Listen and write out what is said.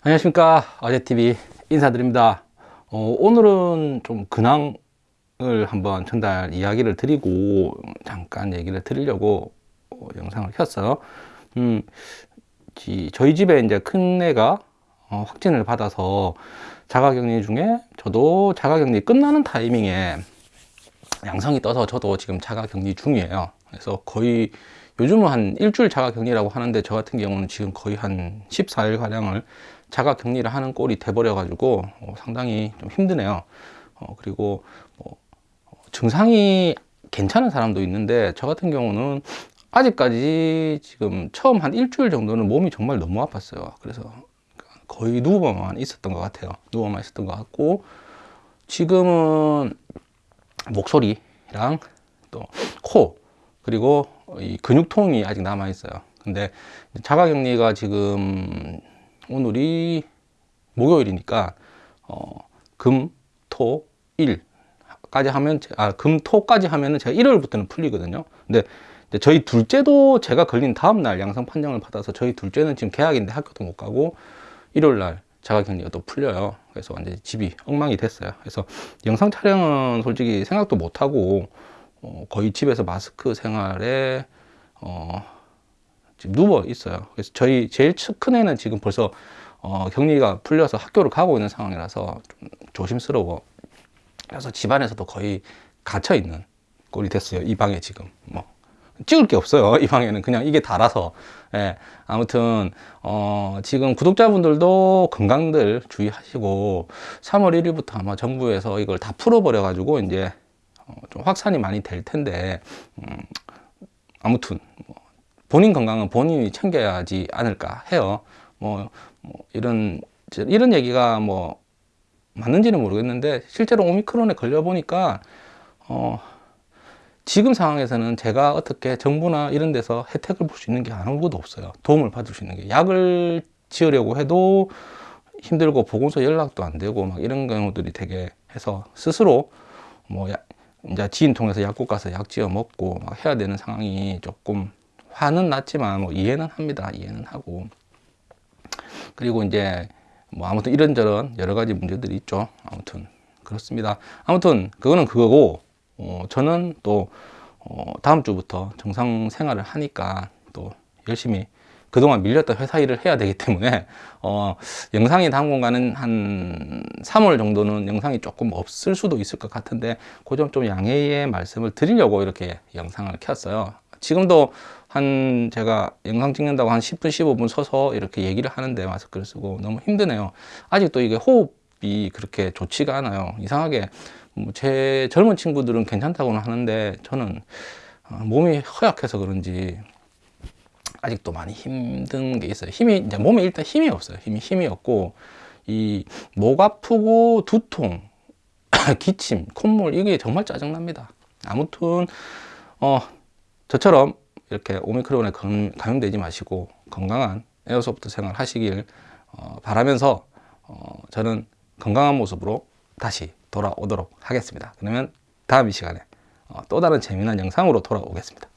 안녕하십니까. 어제TV 인사드립니다. 어, 오늘은 좀 근황을 한번 전달 이야기를 드리고 잠깐 얘기를 드리려고 어, 영상을 켰어요. 음, 지, 저희 집에 이제 큰애가 어, 확진을 받아서 자가격리 중에 저도 자가격리 끝나는 타이밍에 양성이 떠서 저도 지금 자가격리 중이에요. 그래서 거의 요즘은 한 일주일 자가 격리라고 하는데 저 같은 경우는 지금 거의 한 14일 가량을 자가 격리를 하는 꼴이 돼버려 가지고 어, 상당히 좀 힘드네요. 어, 그리고 뭐, 어, 증상이 괜찮은 사람도 있는데 저 같은 경우는 아직까지 지금 처음 한 일주일 정도는 몸이 정말 너무 아팠어요. 그래서 거의 누워만 있었던 것 같아요. 누워만 있었던 것 같고 지금은 목소리랑 또 코 그리고 이 근육통이 아직 남아 있어요 근데 자가격리가 지금 오늘이 목요일이니까 어, 금, 토, 일 까지 하면 아, 금, 토까지 하면은 제가 일요일부터는 풀리거든요. 근데 저희 둘째도 제가 걸린 다음 날 양성 판정을 받아서 저희 둘째는 지금 개학인데 학교도 못 가고 일요일 날 자가격리가 또 풀려요. 그래서 완전히 집이 엉망이 됐어요. 그래서 영상 촬영은 솔직히 생각도 못 하고 어, 거의 집에서 마스크 생활에 어, 지금 누워 있어요. 그래서 저희 제일 큰 애는 지금 벌써 어, 격리가 풀려서 학교를 가고 있는 상황이라서 좀 조심스러워. 그래서 집안에서도 거의 갇혀 있는 꼴이 됐어요. 이 방에 지금 뭐 찍을 게 없어요. 이 방에는 그냥 이게 달아서. 예, 아무튼 어, 지금 구독자분들도 건강들 주의하시고 3월 1일부터 아마 정부에서 이걸 다 풀어버려 가지고 이제 확산이 많이 될 텐데 음, 아무튼 뭐 본인 건강은 본인이 챙겨야 하지 않을까 해요. 뭐, 뭐 이런 이런 얘기가 뭐 맞는지는 모르겠는데 실제로 오미크론에 걸려 보니까 어 지금 상황에서는 제가 어떻게 정부나 이런 데서 혜택을 볼 수 있는 게 아무것도 없어요. 도움을 받을 수 있는 게 약을 지으려고 해도 힘들고 보건소 연락도 안 되고 막 이런 경우들이 되게 해서 스스로 뭐 야, 이제 지인 통해서 약국 가서 약 지어 먹고 막 해야 되는 상황이 조금 화는 났지만 뭐 이해는 합니다. 이해는 하고 그리고 이제 뭐 아무튼 이런저런 여러 가지 문제들이 있죠. 아무튼 그렇습니다. 아무튼 그거는 그거고 어, 저는 또 어, 다음 주부터 정상 생활을 하니까 또 열심히 그동안 밀렸던 회사 일을 해야 되기 때문에 어, 영상이 당분간은 한 3월 정도는 영상이 조금 없을 수도 있을 것 같은데 그 점 좀 양해의 말씀을 드리려고 이렇게 영상을 켰어요. 지금도 한 제가 영상 찍는다고 한 10분 15분 서서 이렇게 얘기를 하는데 마스크를 쓰고 너무 힘드네요. 아직도 이게 호흡이 그렇게 좋지가 않아요. 이상하게 뭐제 젊은 친구들은 괜찮다고는 하는데 저는 어, 몸이 허약해서 그런지 아직도 많이 힘든 게 있어요 힘이 이제 몸에 일단 힘이 없어요 힘이 힘이 없고 이 목 아프고 두통 기침 콧물 이게 정말 짜증납니다 아무튼 어 저처럼 이렇게 오미크론에 감염되지 마시고 건강한 에어소프트 생활 하시길 어, 바라면서 어, 저는 건강한 모습으로 다시 돌아오도록 하겠습니다. 그러면 다음 이 시간에 어, 또 다른 재미난 영상으로 돌아오겠습니다.